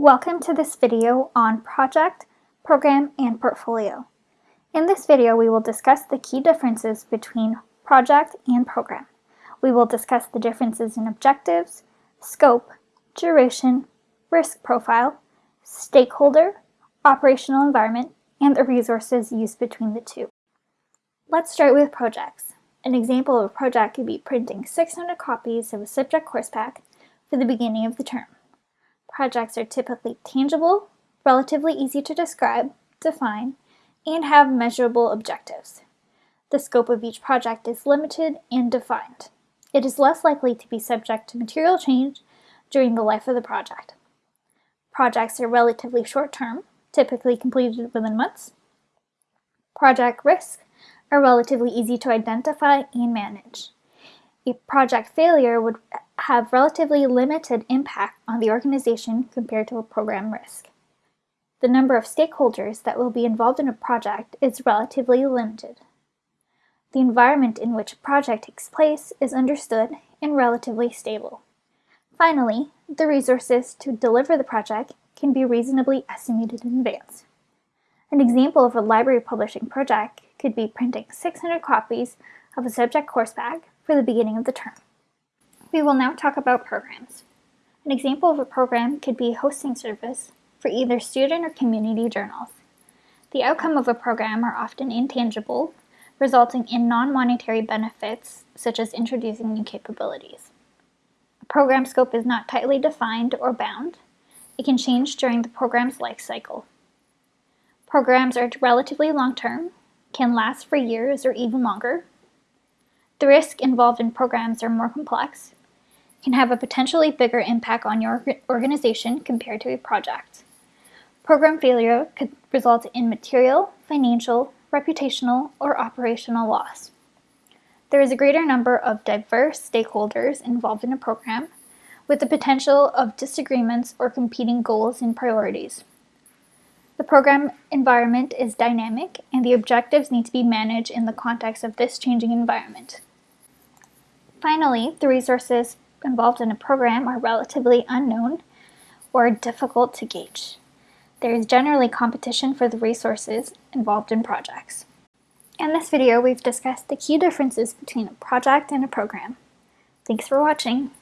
Welcome to this video on project, program, and portfolio. In this video, we will discuss the key differences between project and program. We will discuss the differences in objectives, scope, duration, risk profile, stakeholder, operational environment, and the resources used between the two. Let's start with projects. An example of a project could be printing 600 copies of a subject course pack for the beginning of the term. Projects are typically tangible, relatively easy to describe, define, and have measurable objectives. The scope of each project is limited and defined. It is less likely to be subject to material change during the life of the project. Projects are relatively short-term, typically completed within months. Project risks are relatively easy to identify and manage. A project failure would have relatively limited impact on the organization compared to a program risk. The number of stakeholders that will be involved in a project is relatively limited. The environment in which a project takes place is understood and relatively stable. Finally, the resources to deliver the project can be reasonably estimated in advance. An example of a library publishing project could be printing 600 copies of a subject course pack for the beginning of the term. We will now talk about programs. An example of a program could be a hosting service for either student or community journals. The outcome of a program are often intangible, resulting in non-monetary benefits such as introducing new capabilities. A program scope is not tightly defined or bound. It can change during the program's life cycle. Programs are relatively long-term, can last for years or even longer. The risk involved in programs are more complex, can have a potentially bigger impact on your organization compared to a project. Program failure could result in material, financial, reputational, or operational loss. There is a greater number of diverse stakeholders involved in a program, with the potential of disagreements or competing goals and priorities. The program environment is dynamic, and the objectives need to be managed in the context of this changing environment. Finally, the resources involved in a program are relatively unknown or difficult to gauge. There is generally competition for the resources involved in projects. In this video, we've discussed the key differences between a project and a program. Thanks for watching.